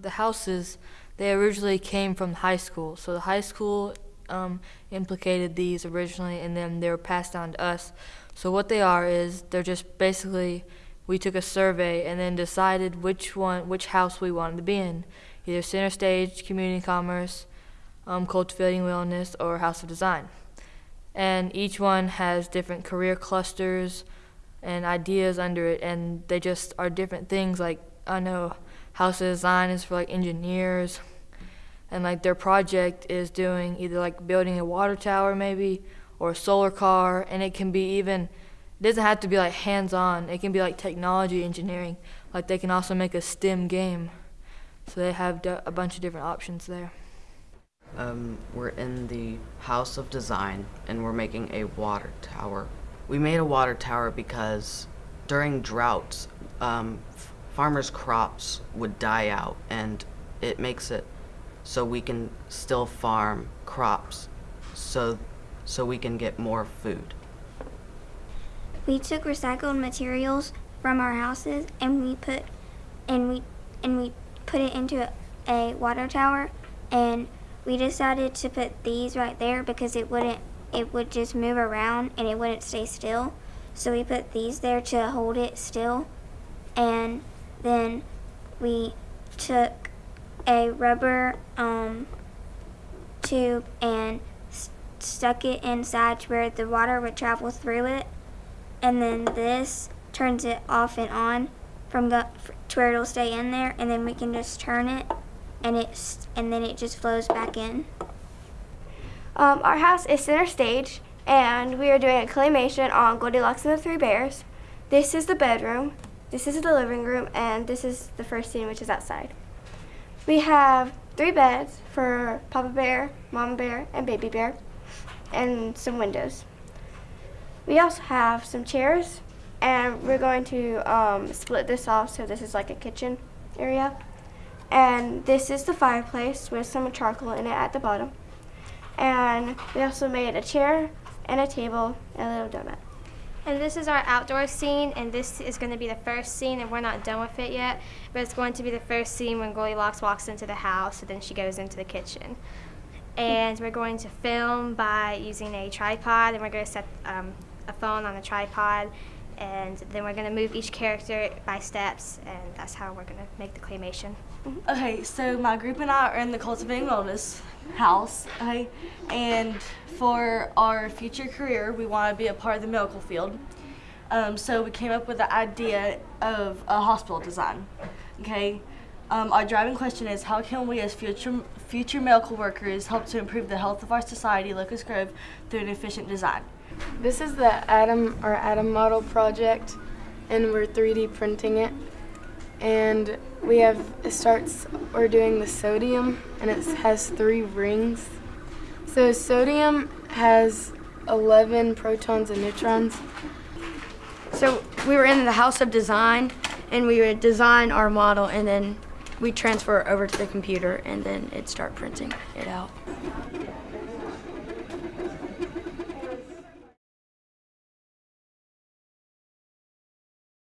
The houses, they originally came from high school. So the high school um, implicated these originally, and then they were passed down to us. So what they are is they're just basically we took a survey and then decided which one, which house we wanted to be in, either Center Stage, Community Commerce, um, Cultivating Wellness, or House of Design. And each one has different career clusters and ideas under it, and they just are different things. Like I know House of Design is for like engineers, and like their project is doing either like building a water tower maybe or a solar car, and it can be even. It doesn't have to be like hands-on. It can be like technology engineering. Like they can also make a STEM game. So they have a bunch of different options there. Um, we're in the House of Design and we're making a water tower. We made a water tower because during droughts, um, farmers' crops would die out and it makes it so we can still farm crops so, so we can get more food. We took recycled materials from our houses and we put and we and we put it into a, water tower and we decided to put these right there because it wouldn't it would just move around and it wouldn't stay still. So we put these there to hold it still and then we took a rubber um, tube and s- stuck it inside to where the water would travel through it. And then this turns it off and on from the to where it'll stay in there. And then we can just turn it and it's and then it just flows back in. Um, our house is center stage, and we are doing a claymation on Goldilocks and the Three Bears. This is the bedroom, this is the living room, and this is the first scene, which is outside. We have three beds for Papa Bear, Mama Bear, and Baby Bear, and some windows. We also have some chairs, and we're going to um, split this off so this is like a kitchen area. And this is the fireplace with some charcoal in it at the bottom. And we also made a chair and a table and a little donut. And this is our outdoor scene, and this is going to be the first scene, and we're not done with it yet, but it's going to be the first scene when Goldilocks walks into the house, and then she goes into the kitchen. And we're going to film by using a tripod, and we're going to set um, a phone on a tripod, and then we're going to move each character by steps, and that's how we're going to make the claymation. Okay, so my group and I are in the Cultivating Wellness house, okay, and for our future career, we want to be a part of the medical field. Um, so we came up with the idea of a hospital design, okay. Um, our driving question is how can we as future future medical workers help to improve the health of our society, Locust Grove, through an efficient design? This is the atom or atom model project, and we're 3D printing it. And we have it starts. We're doing the sodium, and it has three rings. So sodium has 11 protons and neutrons. So we were in the House of Design, and we would design our model, and then we transfer it over to the computer, and then it'd start printing it out.